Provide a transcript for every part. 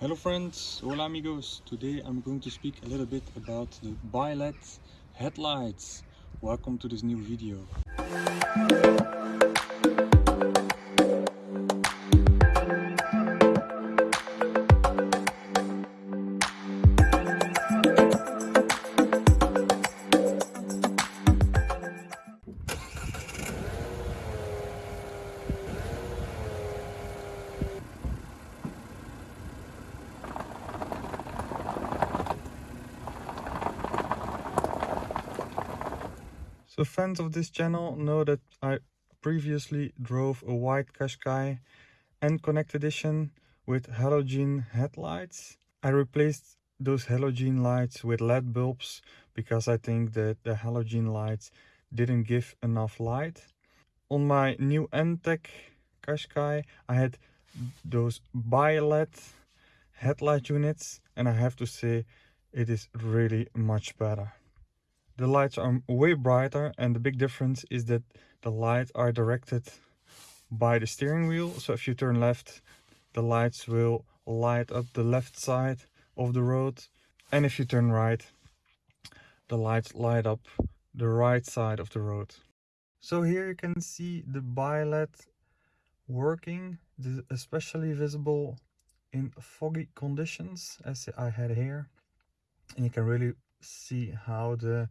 Hello friends, hola amigos. Today I'm going to speak a little bit about the BiLED headlights. Welcome to this new video. So fans of this channel know that I previously drove a white Qashqai N-Connect edition with halogen headlights. I replaced those halogen lights with LED bulbs because I think that the halogen lights didn't give enough light. On my new N-Tech Qashqai I had those bi-LED headlight units and I have to say it is really much better. The lights are way brighter and the big difference is that the lights are directed by the steering wheel. So if you turn left, the lights will light up the left side of the road. And if you turn right, the lights light up the right side of the road. So here you can see the bi-LED working. This is especially visible in foggy conditions as I had here. And you can really see how the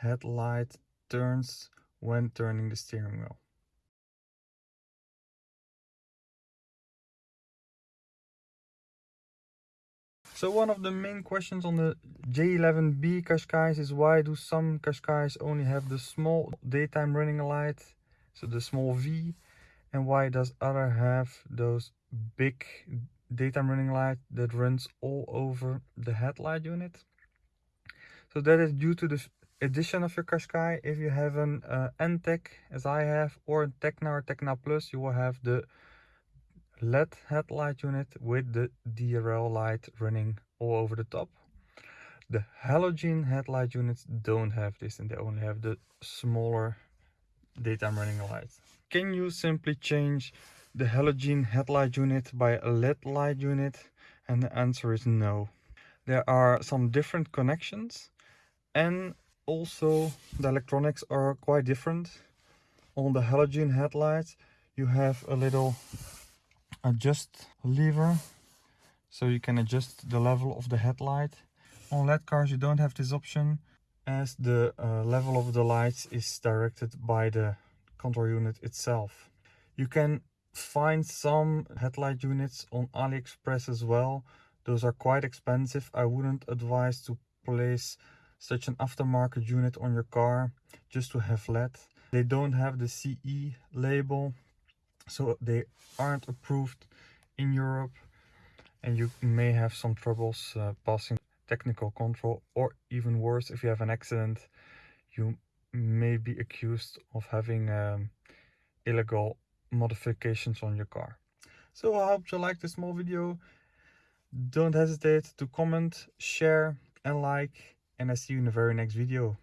headlight turns when turning the steering wheel. So one of the main questions on the J11B Qashqais is why do some Qashqais only have the small daytime running light, so the small V, and why does other have those big daytime running light that runs all over the headlight unit? So that is due to the edition of your Qashqai, if you have an uh, N-Tech as I have or a Tekna or Tekna Plus, you will have the LED headlight unit with the DRL light running all over the top. The halogen headlight units don't have this and they only have the smaller daytime running lights. Can you simply change the halogen headlight unit by a LED light unit? And the answer is no. There are some different connections and also the electronics are quite different. On the halogen headlights you have a little adjust lever so you can adjust the level of the headlight. On led cars you don't have this option as the uh, level of the lights is directed by the control unit itself. You can find some headlight units on aliexpress as well. Those are quite expensive. I wouldn't advise to place such an aftermarket unit on your car just to have LED. They don't have the CE label, so they aren't approved in Europe and you may have some troubles uh, passing technical control or even worse if you have an accident you may be accused of having um, illegal modifications on your car. So I hope you liked this small video. Don't hesitate to comment, share and like and I see you in the very next video.